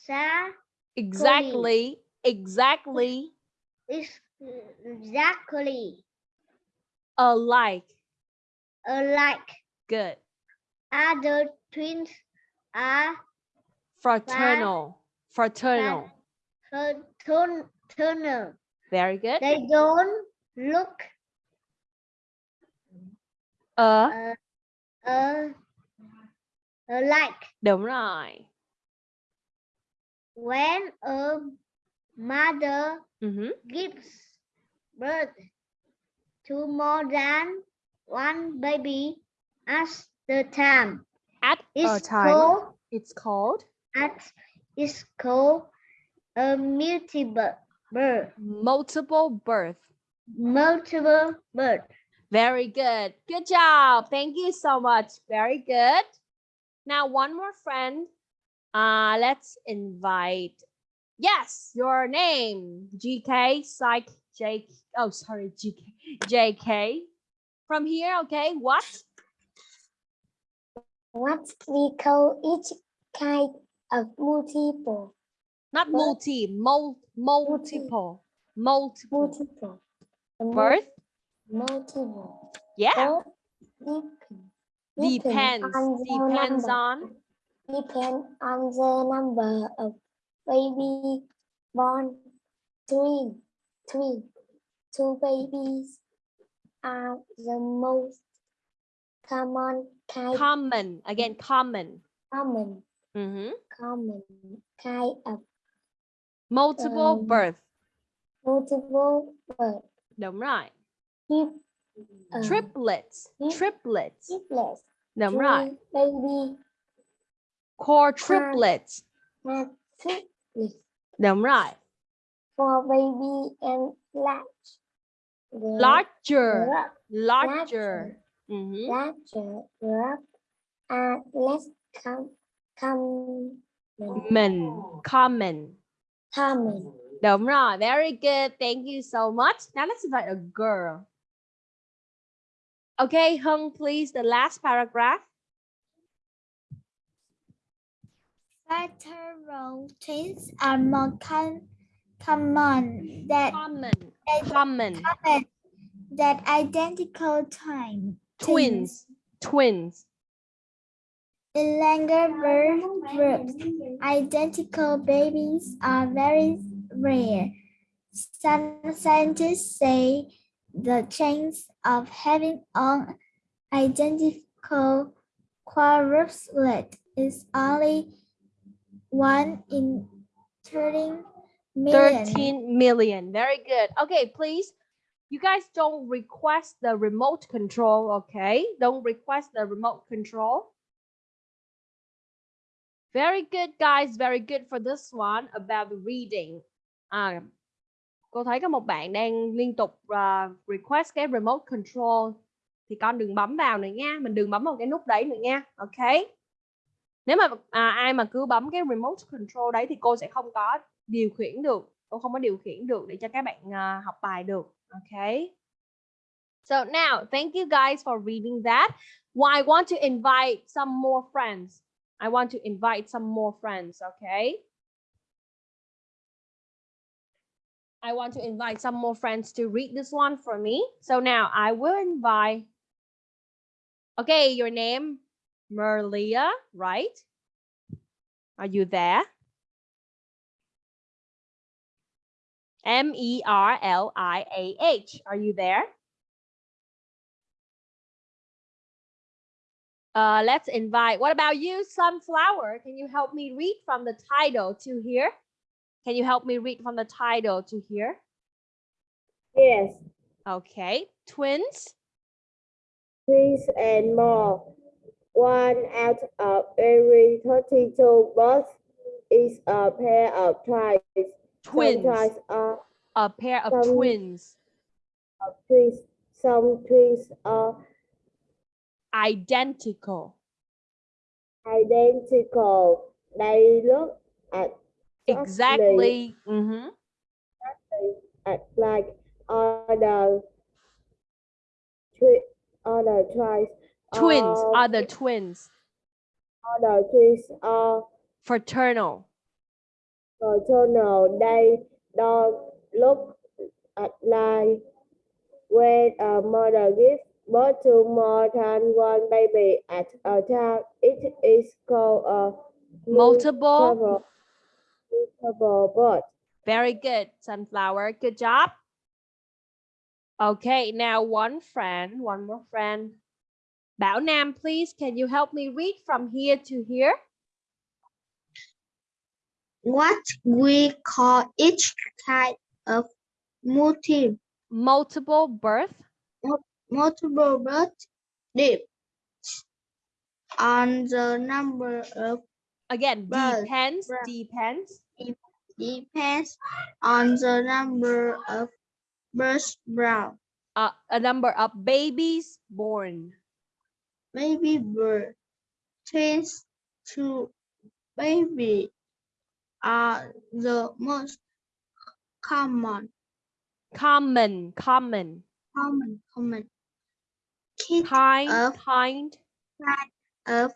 exa- Exactly. Exactly. exactly Alike. alike. Good. Other twins are Fraternal. Fraternal. fraternal. Very good. They don't look Ờ, uh, uh, alike. đúng rồi. When a mother Mhm. gives birth to more than one baby at the time, At a it's time. called It's called at it's called a multiple birth. multiple birth. Multiple birth. Very good. Good job. Thank you so much. Very good. Now, one more friend. Uh, let's invite. Yes, your name. GK, Psych, J. Oh, sorry, GK, JK. From here, okay. What? What we call each kind of multiple. Not multi, mul, multiple, multiple. Multiple. Birth? Multiple. Yeah. Depend. Depends. Depends on. depend on the number of baby born. Three, three, two babies are the most common kind, Common. Again, common. common, Mhm. common kind of Multiple Um, birth. multiple birth. Đúng rồi. Trip, uh, Triplets. trip- Triplets. triplets. Đúng rồi. Baby Quadruplets. have triplets. Đúng rồi. For baby and large. The Larger. group- Larger. Mhm. larger group are less com common. Mình. Common. common. Đúng rồi. Very good. Thank you so much. Now let's invite a girl. Okay, Hung, please, the last paragraph. Fraternal twins are more com- common than, Common. Common. common than identical twin, Twins. Twins. In longer birth groups, identical babies are very rare. Some scientists say the chance of having an identical quadruplet is only one in 13 million. 13 million. Very good. Okay, please. You guys don't request the remote control, okay? Don't request the remote control. Very good, guys. Very good for this one about reading. À, cô thấy có một bạn đang liên tục uh, request cái remote control thì con đừng bấm vào nữa nha. Mình đừng bấm vào cái nút đấy nữa nha. Ok. Nếu mà à, ai mà cứ bấm cái remote control đấy thì cô sẽ không có điều khiển được. Cô không có điều khiển được để cho các bạn uh, học bài được. Okay. So now, thank you guys for reading that. Well, I want to invite some more friends. I want to invite some more friends, okay? I want to invite some more friends to read this one for me. So now I will invite. Okay, your name, Merlia, right? Are you there? M E R L I A H. Are you there? Uh, let's invite. What about you, Sunflower? Can you help me read from the title to here? Can you help me read from the title to here? Yes, Okay. Twins. twins and more. One out of every 32 births is a pair of twins. Twins. Sometimes are A pair of Some- twins. twins. Some twins are Identical. identical. They look at Exactly. Mhm. at like other other twice Twins are the twins. other twins are Fraternal. Fraternal. They don't look at like when a mother gives birth to more than one baby at a time. It is called a Multiple. multiple birth. Very good, Sunflower. Good job. Okay, now one friend, one more friend. Bảo Nam, please, can you help me read from here to here? What we call each type of multi Multiple birth. multiple birth depends on the number of Again, Birth, depends, birth. depends. depends on the number of births born. Uh, a number of babies born. Baby birth twins to baby are the most common Common, common. common common kit Kind, of kind. of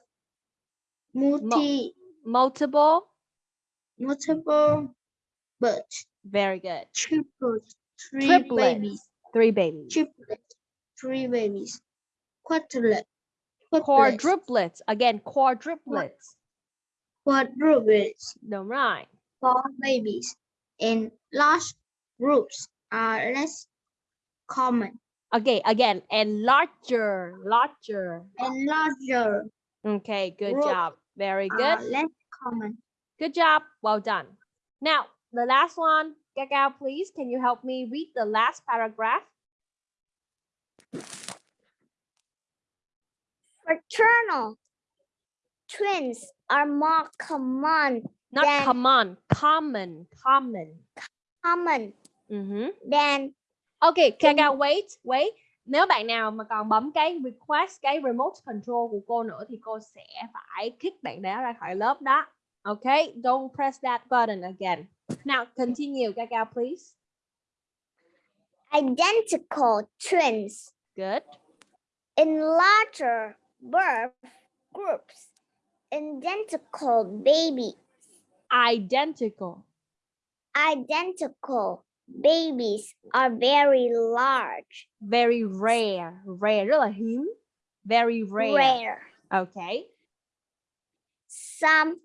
multi Multiple. multiple birth Very good. triplets three Triplets. babies Three babies. triplets three babies quadruplet Quadruplets. Again, quadruplets. Quadruplets Đúng rồi. For babies in large groups are less common Okay, again, and larger, larger. and larger Okay, good job. Very good. less common. Good job. Well done. Now, the last one. Cacao, please, can you help me read the last paragraph? Fraternal twins are more common Not Then- common, common, common. common Mhm. than Ok, Cacao, wait, wait. Nếu bạn nào mà còn bấm cái request, cái remote control của cô nữa thì cô sẽ phải kick bạn đó ra khỏi lớp đó. Okay, don't press that button again. Now, continue, Cacao, please. identical twins Good. in larger birth groups. Identical babies. Identical. identical babies are very large, Very rare. Rare, rất là hiếm. Very rare. rare. Okay. Some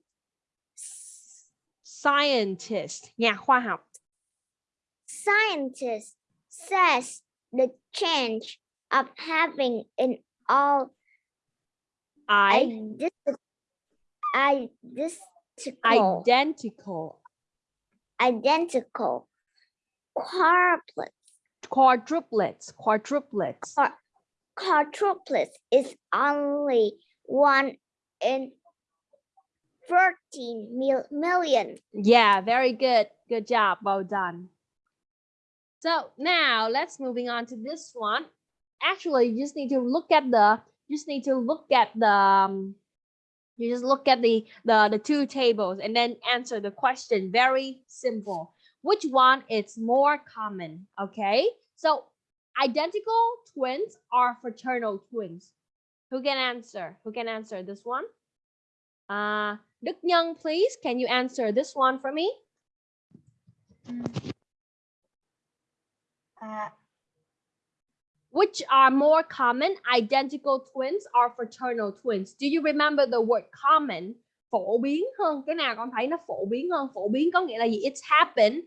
Scientist, nhà khoa học. scientists says the change of having an all I, identi- identical identical. identical quadruplets Quadruplets, quadruplets. quadruplets is only one in 13 mil- million. Yeah, very good. Good job. Well done. So now let's moving on to this one. Actually, you just need to look at the you just need to look at the um, you just look at the the the two tables and then answer the question. Very simple. Which one is more common? Okay. So identical twins are fraternal twins. Who can answer? Who can answer this one? Uh, Đức please, can you answer this one for me? Which are more common, identical twins or fraternal twins? Do you remember the word common? Phổ biến hơn, cái nào con thấy nó phổ biến hơn? Phổ biến có nghĩa là gì? It's happened,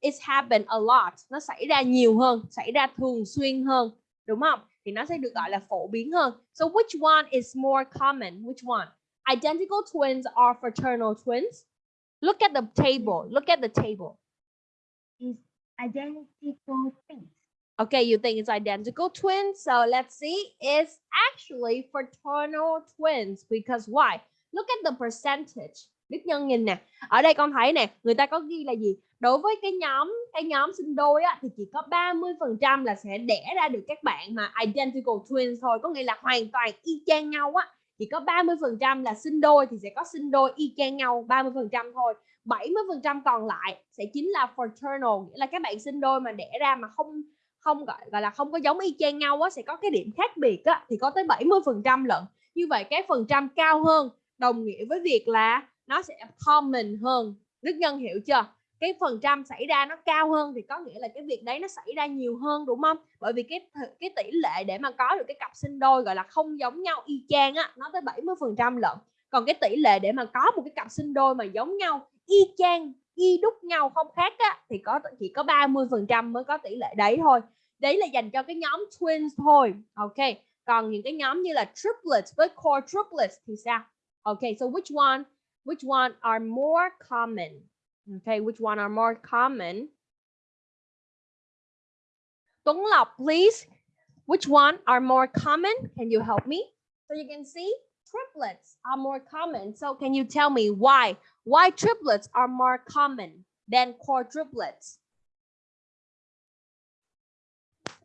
it's happened a lot. Nó xảy ra nhiều hơn, xảy ra thường xuyên hơn, đúng không? Thì nó sẽ được gọi là phổ biến hơn. So which one is more common? Which one? Identical twins or fraternal twins? Look at the table. Look at the table. Is Identical twins. Okay, you think it's identical twins? So let's see. It's actually fraternal twins because why? Look at the percentage. Đức Nhân nhìn nè. Ở đây con thấy nè, người ta có ghi là gì? Đối với cái nhóm cái nhóm sinh đôi á thì chỉ có 30% là sẽ đẻ ra được các bạn mà identical twins thôi, có nghĩa là hoàn toàn y chang nhau á. chỉ có 30% là sinh đôi thì sẽ có sinh đôi y chang nhau 30% thôi 70% còn lại sẽ chính là fraternal nghĩa là các bạn sinh đôi mà đẻ ra mà không không, gọi gọi là, không có giống y chang nhau á, sẽ có cái điểm khác biệt á, thì có tới 70% lận. Như vậy cái phần trăm cao hơn, đồng nghĩa với việc là nó sẽ common hơn. Đức Nhân hiểu chưa? Cái phần trăm xảy ra nó cao hơn thì có nghĩa là cái việc đấy nó xảy ra nhiều hơn, đúng không? Bởi vì cái cái tỷ lệ để mà có được cái cặp sinh đôi, gọi là, không giống nhau y chang á, nó tới 70 phần trăm lận. Còn cái tỷ lệ để mà có một cái cặp sinh đôi mà giống nhau y chang y đúc nhau không khác á thì có chỉ có 30 phần trăm mới có tỷ lệ đấy thôi đấy là dành cho cái nhóm twins thôi ok còn những cái nhóm như là triplets với quadruplets thì sao ok so which one which one are more common ok which one are more common? Tuấn Lộc, please. Which one are more common? Can you help me? So you can see triplets are more common. So can you tell me why? Why triplets are more common than quadruplets?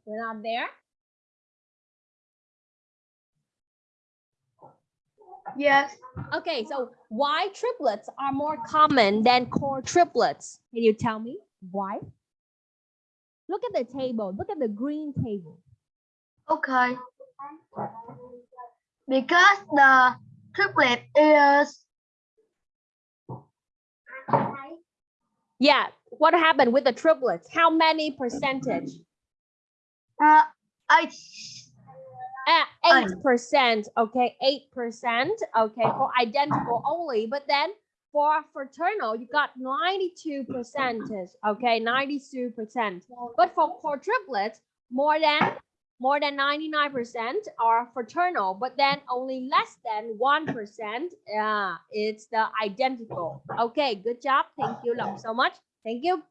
You're not there? Yes. Okay, so why triplets are more common than quadruplets? Can you tell me why? Look at the table. Look at the green table. Okay. Because the triplet is Yeah, what happened with the triplets? How many percentage? uh, eight. Uh, Eight. 8%. Okay, 8%. Okay, for identical only. But then for fraternal, you got 92 percentage. Okay, 92%. But for quadruplets, more than more than 99% are fraternal, but then only less than 1%. Yeah, uh, it's the identical. Okay, good job. Thank you Lộc so much. Thank you.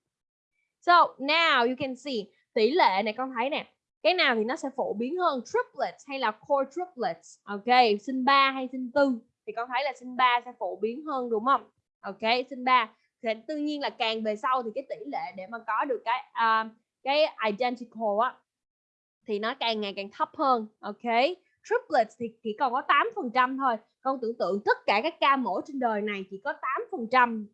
So now you can see tỷ lệ này con thấy nè. Cái nào thì nó sẽ phổ biến hơn triplets hay là quadruplets. Ok, sinh 3 hay sinh 4 thì con thấy là sinh 3 sẽ phổ biến hơn đúng không? Ok, sinh 3 thì tự nhiên là càng về sau thì cái tỷ lệ để mà có được cái uh, cái identical á thì nó càng ngày càng thấp hơn, ok? Triplets thì chỉ còn có 8% thôi. Con tưởng tượng tất cả các ca mổ trên đời này chỉ có 8%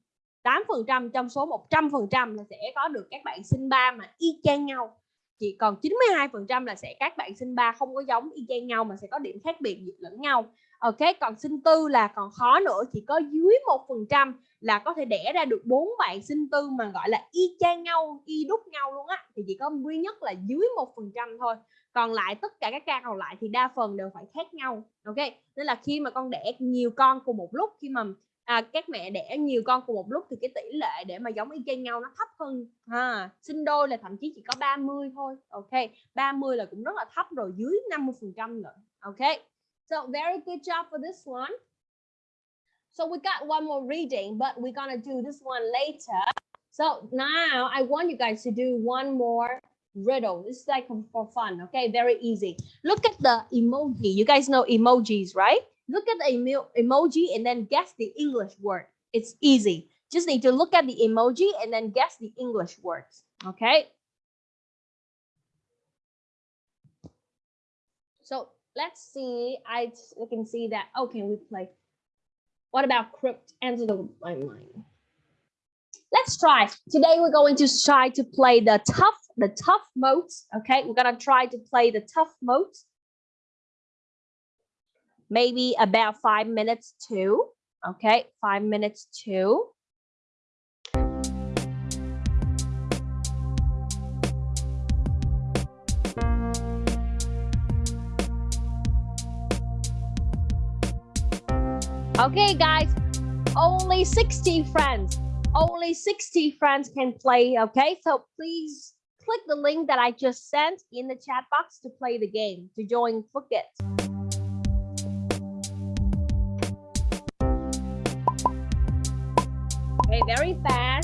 8% trong số 100% là sẽ có được các bạn sinh ba mà y chang nhau. Chỉ còn 92% là sẽ các bạn sinh ba không có giống y chang nhau mà sẽ có điểm khác biệt lẫn nhau. Ok? Còn sinh tư là còn khó nữa, chỉ có dưới một phần trăm là có thể đẻ ra được bốn bạn sinh tư mà gọi là y chang nhau y đúc nhau luôn á thì chỉ có duy nhất là dưới một phần trăm thôi. Còn lại tất cả các ca còn lại thì đa phần đều phải khác nhau ok? Nên là khi mà con đẻ nhiều con cùng một lúc khi mà à, các mẹ đẻ nhiều con cùng một lúc thì cái tỷ lệ để mà giống y chang nhau nó thấp hơn ha sinh đôi là thậm chí chỉ có 30 thôi ok? 30 là cũng rất là thấp rồi dưới 50 phần trăm nữa ok? So very good job for this one. So we got one more reading but we're gonna do this one later so now I want you guys to do one more riddle. This is like for fun, okay? Very easy. Look at the emoji. You guys know emojis, right? Look at the emo emoji and then guess the English word. It's easy. Just need to look at the emoji and then guess the English words, okay? So let's see. I can see that. Oh, okay, we play. What about crypt? Answer the mind. Let's try. Today we're going to try to play the tough, the tough modes. Okay, we're gonna try to play the tough modes. Maybe about five minutes too. Okay, five minutes too. Okay, guys, only 60 friends. Only 60 friends can play okay? So please click the link that i just sent in the chat box to play the game to join Blooket. okay very fast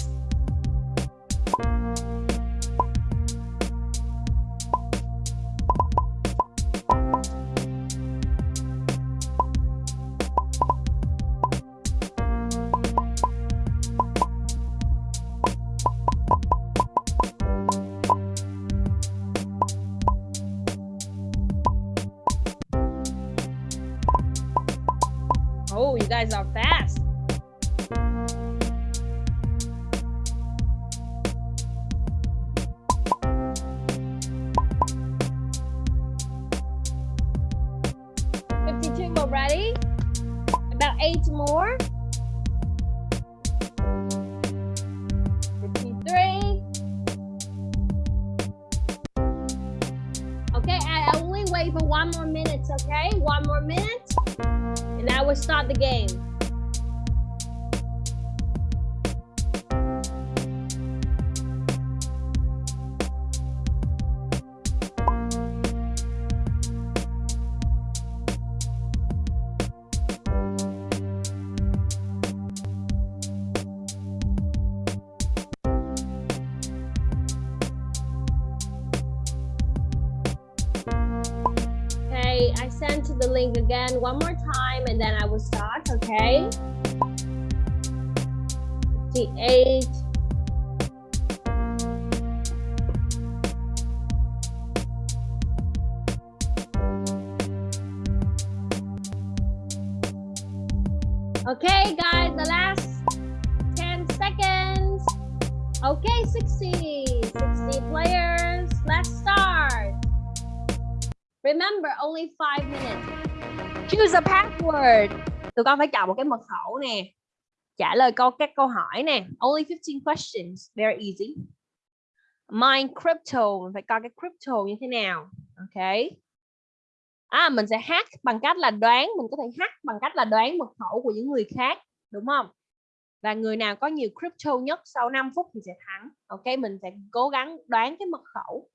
start the game. Password. Tụi con phải chọn một cái mật khẩu nè. Trả lời câu các câu hỏi nè. Only 15 questions. Very easy. Mine crypto. Mình phải coi cái crypto như thế nào. Ok. À, mình sẽ hack bằng cách là đoán. Mình có thể hack bằng cách là đoán mật khẩu của những người khác. Đúng không? Và người nào có nhiều crypto nhất sau 5 phút thì sẽ thắng. Ok, mình sẽ cố gắng đoán cái mật khẩu.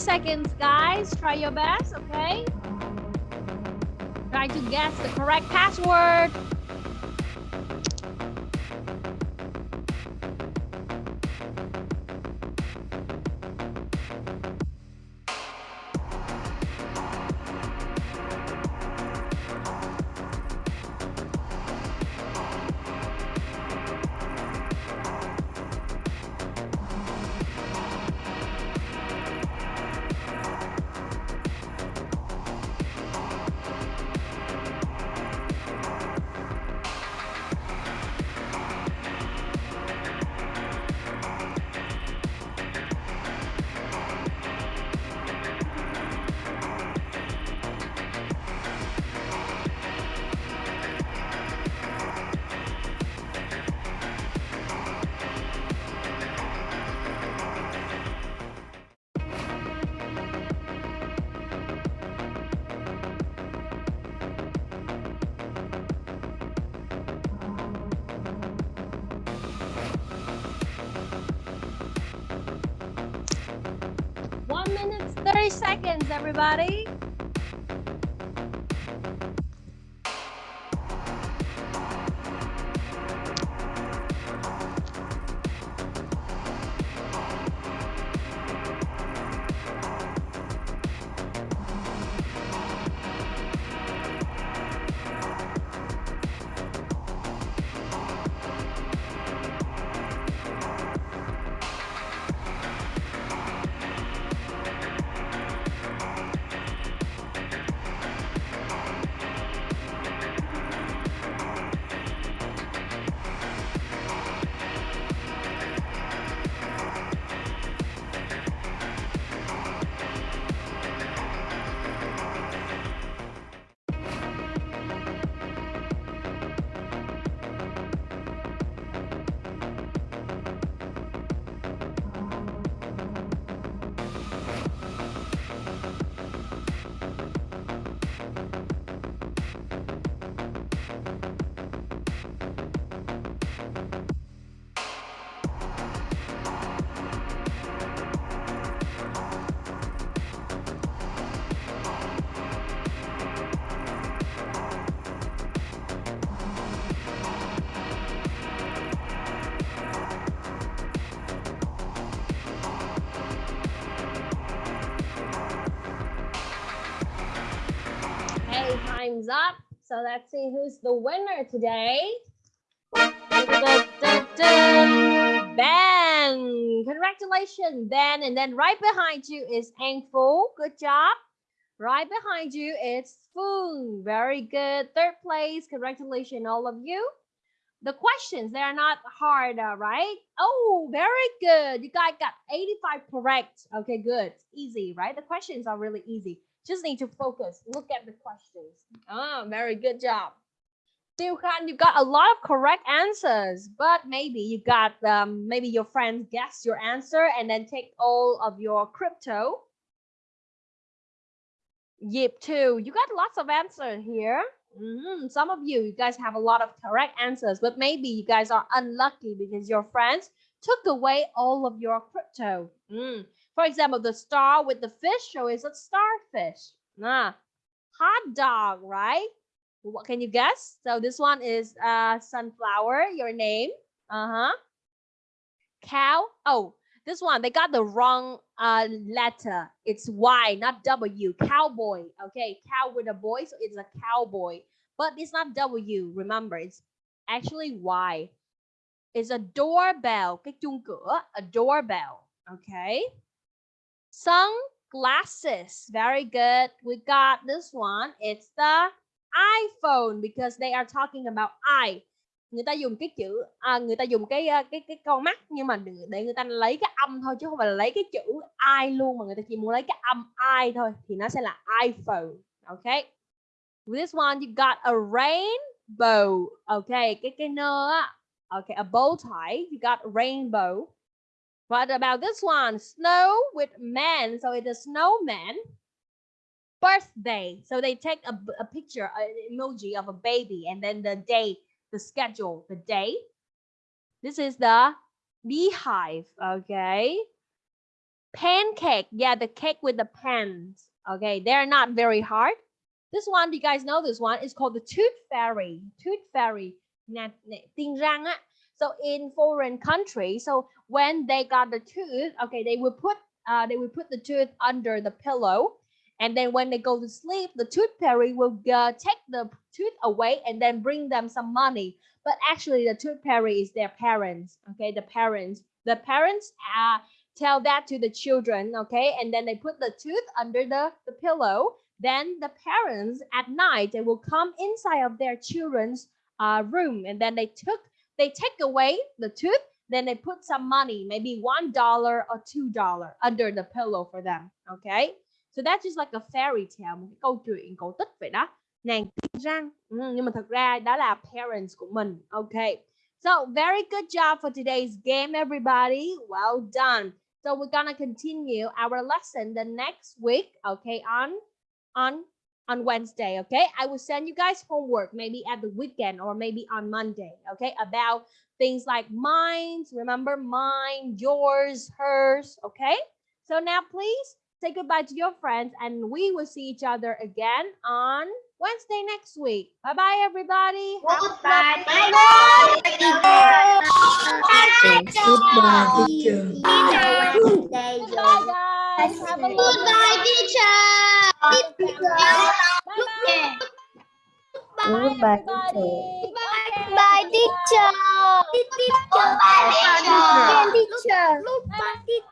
Seconds, guys. Try your best, okay? Try to guess the correct password. Up. So let's see who's the winner today. Ben, congratulations, Ben. And then right behind you is Phu. Good job. Right behind you is Foong. Very good. Third place. Congratulations, all of you. The questions, they are not hard, right? Oh, very good. You guys got 85 correct. Okay, good. Easy, right? The questions are really easy. Just need to focus. Look at the questions. Ah, very good job. Tiêu Khan, you got a lot of correct answers, but maybe you got um, maybe your friends guess your answer and then take all of your crypto. Yep, too. You got lots of answers here. Mhm, Some of you, you guys have a lot of correct answers, but maybe you guys are unlucky because your friends took away all of your crypto. Mm. For example, the star with the fish show is a starfish. Nah. Hot dog, right? What can you guess? So this one is uh sunflower, your name. Uh-huh. Cow. Oh, this one they got the wrong uh letter. It's Y, not W. Cowboy. Okay, cow with a boy, so it's a cowboy. But it's not W. Remember, it's actually Y. It's a doorbell. Cái cửa, a doorbell. Okay. Sunglasses. Very good. We got this one. It's the iPhone because they are talking about I. Người ta dùng cái chữ à, người ta dùng cái à, cái cái con mắt nhưng mà để người ta lấy cái âm thôi chứ không phải là lấy cái chữ I luôn mà người ta chỉ muốn lấy cái âm I thôi thì nó sẽ là iPhone. Okay. With this one you got a rainbow. Okay, cái cái nơ á. Okay, a bow tie. You got rainbow. What about this one? Snow with man. So it's a snowman. Birthday. So they take a, a picture, an emoji of a baby, and then the day, the schedule, the day. This is the beehive. Okay. Pancake. Yeah, the cake with the pans. Okay, they're not very hard. This one, you guys know this one is called the tooth fairy. Tooth fairy. Nè, răng á. So in foreign countries, so when they got the tooth, okay, they will put uh, they will put the tooth under the pillow, and then when they go to sleep, the tooth fairy will uh, take the tooth away and then bring them some money. But actually, the tooth fairy is their parents. Okay, the parents, the parents uh, tell that to the children. Okay, and then they put the tooth under the the pillow. Then the parents at night they will come inside of their children's uh, room, and then they took they take away the tooth then they put some money maybe one dollar or two dollar under the pillow for them okay? So that's just like a fairy tale một cái câu chuyện cổ tích vậy đó. Nàng tiên răng ừ, nhưng mà thật ra đó là parents của mình okay? So very good job for today's game everybody. Well done. So we're gonna continue our lesson the next week okay on on on Wednesday, okay? I will send you guys homework maybe at the weekend or maybe on Monday, okay? About things like mine, remember mine, yours, hers, okay? So now please say goodbye to your friends, and we will see each other again on Wednesday next week. Bye bye, everybody. Goodbye. Bye Goodbye, teacher. Day Bye, guys. Have a lovely Goodbye, teacher. Bye-bye. Bye, Goodbye, everybody. Bye, teacher. Goodbye, teacher. Teacher. Bye-bye.